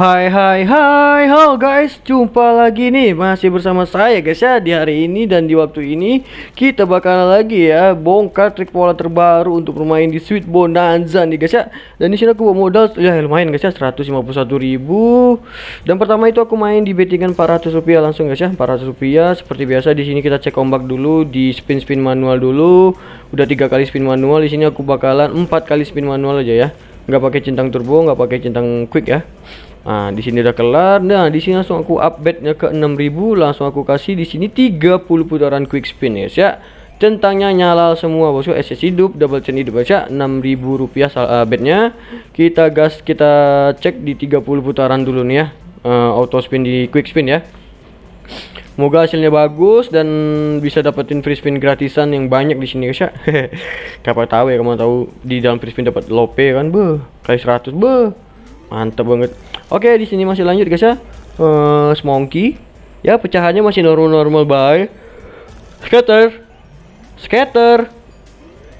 Hai hai hai. Halo guys. Jumpa lagi nih. Masih bersama saya guys ya Di hari ini. Dan di waktu ini Kita bakal lagi ya Bongkar trik pola terbaru Untuk bermain di Sweet Bonanza nih guys ya. Dan di sini aku bawa modal Ya lumayan guys ya 151 ribu. Dan pertama itu aku main di bettingan 400 rupiah Langsung guys ya 400 rupiah. Seperti biasa di sini kita cek ombak dulu Di spin-spin manual dulu. Udah tiga kali spin manual di sini aku bakalan empat kali spin manual aja ya. Nggak pakai centang turbo nggak pakai centang quick ya Nah, di sini udah kelar. Nah, di sini langsung aku update-nya ke 6000, langsung aku kasih di sini 30 putaran quick spin ya, ya. Centangnya nyala semua bosku, SS hidup, double chain hidup ya. 6000 rupiah uh, bednya. Kita gas kita cek di 30 putaran dulu nih ya. Uh, auto spin di quick spin ya. Semoga hasilnya bagus dan bisa dapetin free spin gratisan yang banyak di sini guys ya. Kapan tahu ya kamu tahu di dalam free spin dapat lope kan, be. Kali 100, be. Mantap banget. Oke, di sini masih lanjut guys ya. Uh, Smoky. Ya, pecahannya masih normal-normal baik. Scatter. Scatter.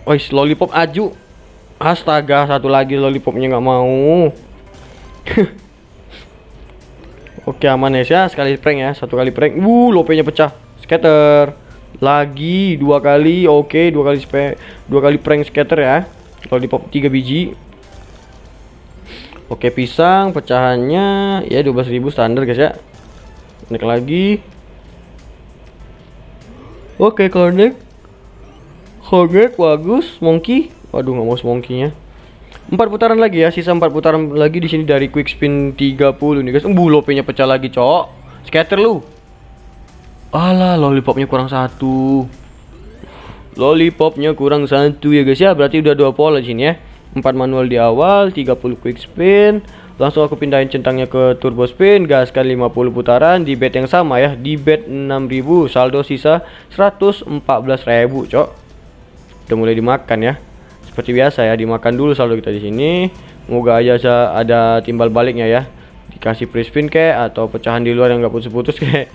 Oh, lollipop aju. Astaga, satu lagi lollipopnya nggak mau. Oke, aman ya, sekali prank ya, satu kali prank. Wuh, lopenya pecah. Scatter. Lagi dua kali. Oke, dua kali spe dua kali prank scatter ya. Lollipop tiga biji. Oke pisang pecahannya ya 12.000 standar guys ya. Naik lagi. Oke connect connect bagus monkey. Waduh nggak mau monkeynya empat putaran lagi ya sisa empat putaran lagi di sini dari quick spin 30 nih guys. Uh lopenya pecah lagi cok. Scatter lu. Alah lollipopnya kurang satu. Lollipopnya kurang satu ya guys ya. Berarti udah dua pola di sini ya 4 manual di awal 30 quick spin. Langsung aku pindahin centangnya ke turbo spin gaskan 50 putaran di bet yang sama ya. Di bet 6000 saldo sisa 114.000 cok. Udah mulai dimakan ya. Seperti biasa ya dimakan dulu saldo kita di sini. Semoga aja ada timbal baliknya ya. Dikasih free spin kayak atau pecahan di luar yang nggak putus-putus kayak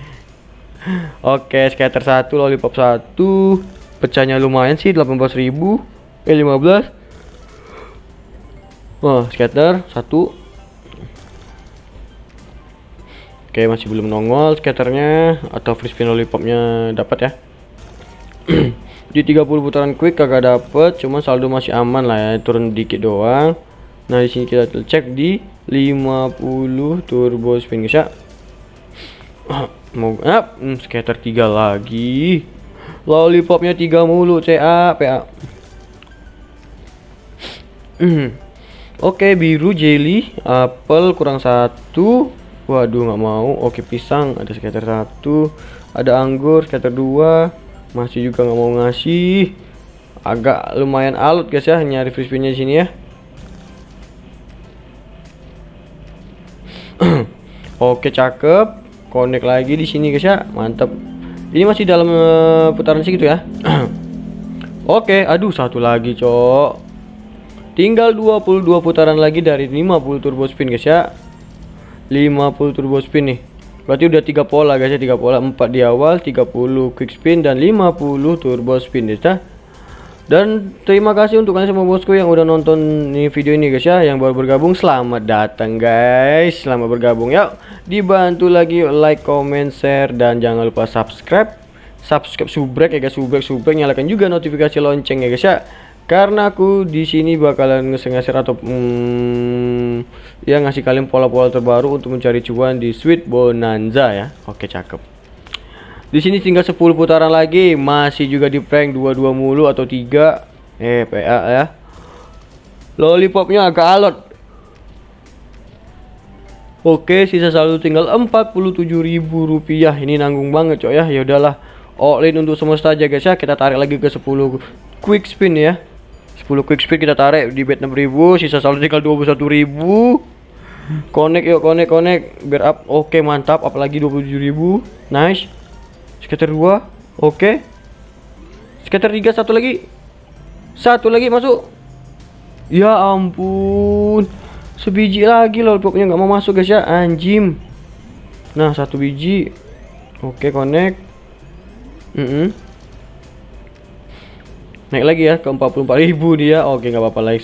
oke scatter satu lollipop satu. Pecahnya lumayan sih 18.000 eh 15 Wah, scatter satu. Oke, masih belum nongol scatternya atau free spin lollipopnya dapat ya. di 30 putaran quick kagak dapet, cuma saldo masih aman lah ya, turun dikit doang. Nah, di sini kita cek di 50 turbo spin guys ya. Mau ah, hmm, scatter 3 lagi. Lollipopnya 3 mulu CA PA. Oke biru jelly apel kurang satu. Waduh nggak mau. Oke pisang ada sekitar satu. Ada anggur sekitar dua. Masih juga nggak mau ngasih. Agak lumayan alut guys ya. Nyari free spinnya sini ya. Oke cakep. Connect lagi di sini guys ya. Mantap ini masih dalam uh, putaran segitu ya. Oke aduh satu lagi cok Tinggal 22 putaran lagi dari 50 turbo spin guys ya. 50 turbo spin nih. Berarti udah tiga pola guys ya, tiga pola, 4 di awal, 30 quick spin dan 50 turbo spin guys ya. Dan terima kasih untuk kalian semua bosku yang udah nonton ini video ini guys ya Yang baru bergabung. Selamat datang guys. Selamat bergabung. Ya Dibantu lagi. Like, comment, share Dan jangan lupa subscribe. Subscribe subrek ya guys. Subrek, subrek. Nyalakan juga notifikasi lonceng ya guys ya karena aku di sini bakalan ngasih-ngasih atau hmm, ya ngasih kalian pola-pola terbaru untuk mencari cuan di Sweet Bonanza ya. Oke, cakep. Di sini tinggal 10 putaran lagi, masih juga di prank 22 mulu atau 3 eh PA ya. Lollipopnya agak alot. Oke, sisa saldo tinggal ribu rupiah. Ini nanggung banget, coy ya. Ya udahlah. All in untuk semesta aja guys ya. Kita tarik lagi ke 10 quick spin ya. 10 quick speed kita tarik di bet 6000 sisa saldo tinggal 21000 connect yuk connect connect biar up oke okay, mantap apalagi 27000 nice. Skater 2 oke. Okay. skater 3 satu lagi. Satu lagi masuk. Ya ampun sebiji lagi loh pokoknya nggak mau masuk guys ya. Anjim. Nah satu biji. Oke okay, connect. Mm -hmm naik lagi ya ke 44.000 dia oke nggak apa-apa lagi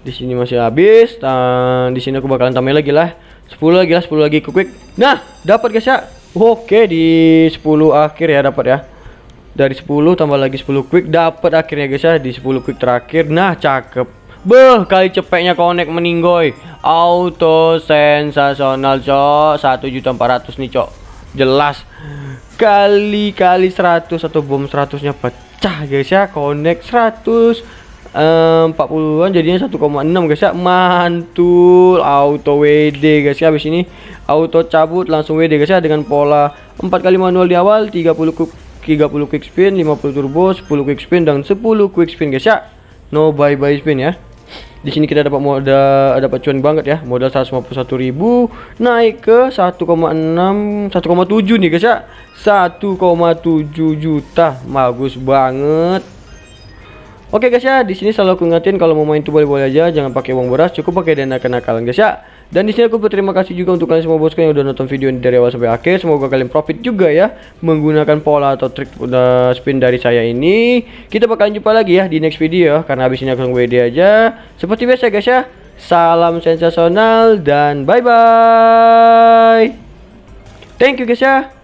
Di sini masih habis. Dan di sini aku bakalan tambahin lagi lah. 10 lagi lah, 10 lagi ke quick. Nah, dapat guys ya. Oke, di 10 akhir ya dapat ya. Dari 10 tambah lagi 10 quick dapat akhirnya guys ya di 10 quick terakhir. Nah, cakep. Beh, kali cepetnya connect meninggoy. Auto sensasional, Cok. 1.400 nih, Cok. Jelas. Kali-kali 100 atau bom 100-nya pecah, guys ya. Connect 100 40-an jadinya 1,6 guys ya. Mantul. Auto WD guys ya. Habis ini auto cabut langsung WD guys ya dengan pola 4 kali manual di awal, 30 quick 30 quick spin, 50 turbo, 10 quick spin dan 10 quick spin guys ya. No bye bye spin ya. Di sini kita dapat modal dapat cuan banget ya. Modal 151.000 naik ke 1,6 1,7 nih guys ya. 1,7 juta. Bagus banget. Oke guys ya, di sini selalu aku ingetin kalau mau main tuh boleh-boleh aja, jangan pakai uang beras, cukup pakai dana kenakalan guys ya. Dan di sini aku berterima kasih juga untuk kalian semua bosku yang udah nonton video ini dari awal sampai akhir. Semoga kalian profit juga ya menggunakan pola atau trik udah spin dari saya ini. Kita bakalan jumpa lagi ya di next video karena habis ini aku WD aja. Seperti biasa guys ya. Salam sensasional dan bye bye. Thank you guys ya.